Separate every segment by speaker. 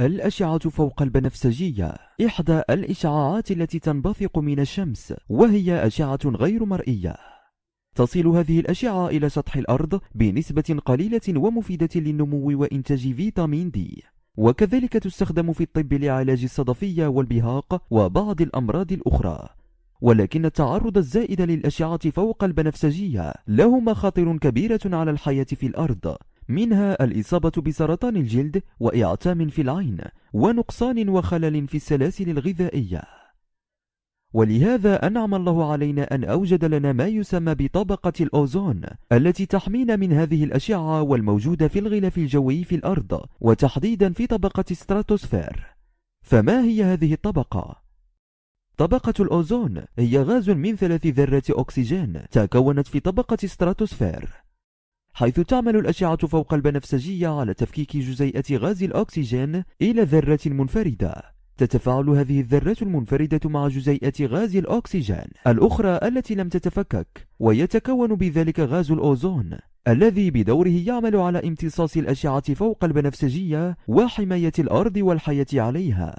Speaker 1: الأشعة فوق البنفسجية إحدى الإشعاعات التي تنبثق من الشمس وهي أشعة غير مرئية. تصل هذه الأشعة إلى سطح الأرض بنسبة قليلة ومفيدة للنمو وإنتاج فيتامين دي. وكذلك تستخدم في الطب لعلاج الصدفية والبهاق وبعض الأمراض الأخرى. ولكن التعرض الزائد للأشعة فوق البنفسجية له مخاطر كبيرة على الحياة في الأرض. منها الإصابة بسرطان الجلد وإعتام في العين ونقصان وخلل في السلاسل الغذائية. ولهذا أنعم الله علينا أن أوجد لنا ما يسمى بطبقة الأوزون التي تحمينا من هذه الأشعة والموجودة في الغلاف الجوي في الأرض وتحديدا في طبقة ستراتوسفير. فما هي هذه الطبقة؟ طبقة الأوزون هي غاز من ثلاث ذرات أكسجين تكونت في طبقة ستراتوسفير. حيث تعمل الأشعة فوق البنفسجية على تفكيك جزيئة غاز الأكسجين إلى ذرة منفردة. تتفاعل هذه الذرات المنفردة مع جزيئة غاز الأكسجين الأخرى التي لم تتفكك ويتكون بذلك غاز الأوزون الذي بدوره يعمل على امتصاص الأشعة فوق البنفسجية وحماية الأرض والحياة عليها.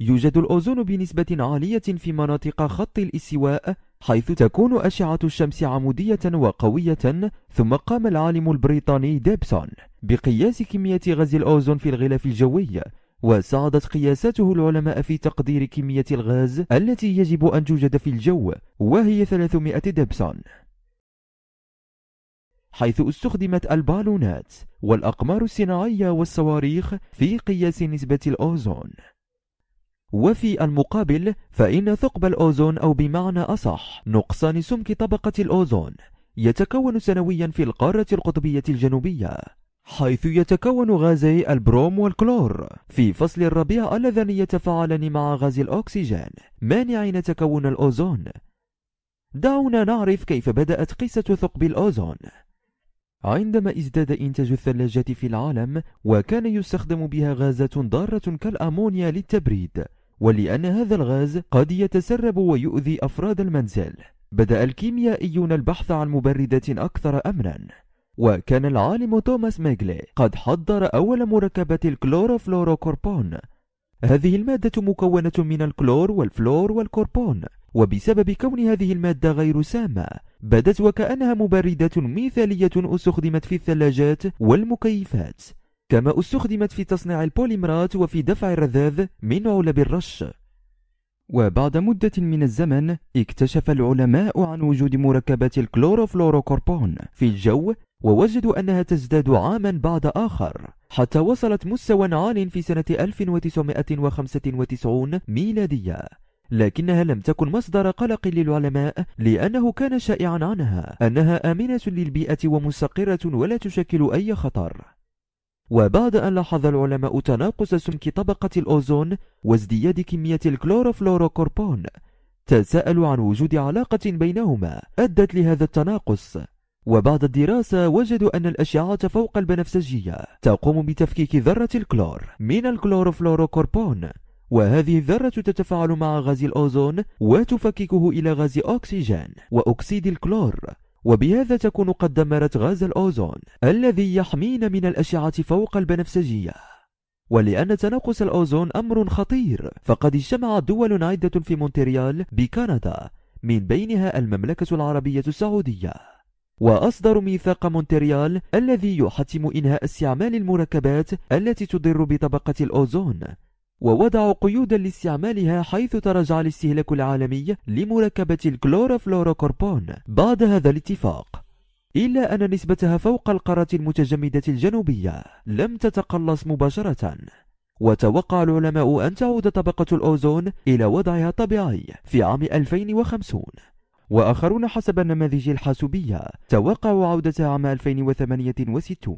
Speaker 1: يوجد الأوزون بنسبة عالية في مناطق خط الاستواء حيث تكون أشعة الشمس عمودية وقوية ثم قام العالم البريطاني ديبسون بقياس كمية غاز الأوزون في الغلاف الجوي وساعدت قياساته العلماء في تقدير كمية الغاز التي يجب أن توجد في الجو وهي 300 دبسون حيث استخدمت البالونات والأقمار الصناعية والصواريخ في قياس نسبة الأوزون. وفي المقابل فإن ثقب الأوزون أو بمعنى أصح نقصان سمك طبقة الأوزون يتكون سنويا في القارة القطبية الجنوبية حيث يتكون غازي البروم والكلور في فصل الربيع اللذان يتفاعلان مع غاز الأكسجين مانعين تكون الأوزون. دعونا نعرف كيف بدأت قصة ثقب الأوزون. عندما ازداد إنتاج الثلاجات في العالم وكان يستخدم بها غازات ضارة كالأمونيا للتبريد ولأن هذا الغاز قد يتسرب ويؤذي أفراد المنزل. بدأ الكيميائيون البحث عن مبردات أكثر أمنا. وكان العالم توماس ميغلي قد حضر أول مركبات الكلوروفلوروكوربون. هذه المادة مكونة من الكلور والفلور والكوربون. وبسبب كون هذه المادة غير سامة بدت وكأنها مبردة مثالية استخدمت في الثلاجات والمكيفات. كما استخدمت في تصنيع البوليمرات وفي دفع الرذاذ من علب الرش. وبعد مدة من الزمن اكتشف العلماء عن وجود مركبات الكلوروفلوروكوربون في الجو ووجدوا أنها تزداد عاما بعد آخر حتى وصلت مستوى عال في سنة 1995 ميلادية. لكنها لم تكن مصدر قلق للعلماء لأنه كان شائعا عنها أنها آمنة للبيئة ومستقرة ولا تشكل أي خطر. وبعد أن لاحظ العلماء تناقص سمك طبقة الأوزون وازدياد كمية الكلوروفلوروكوربون تساءلوا عن وجود علاقة بينهما أدت لهذا التناقص. وبعد الدراسة وجدوا أن الأشعة فوق البنفسجية تقوم بتفكيك ذرة الكلور من الكلوروفلوروكوربون وهذه الذرة تتفاعل مع غاز الأوزون وتفككه إلى غاز أكسجين وأكسيد الكلور. وبهذا تكون قد دمرت غاز الأوزون الذي يحمينا من الأشعة فوق البنفسجية. ولأن تناقص الأوزون أمر خطير فقد اجتمعت دول عدة في مونتريال بكندا من بينها المملكة العربية السعودية. وأصدر ميثاق مونتريال الذي يحتم إنهاء استعمال المركبات التي تضر بطبقة الأوزون ووضعوا قيودا لاستعمالها حيث تراجع الاستهلاك العالمي لمركبة الكلوروفلوروكوربون. بعد هذا الاتفاق إلا أن نسبتها فوق القارة المتجمدة الجنوبية لم تتقلص مباشرة. وتوقع العلماء أن تعود طبقة الأوزون إلى وضعها الطبيعي في عام 2050 وآخرون حسب النماذج الحاسوبية توقعوا عودتها عام 2068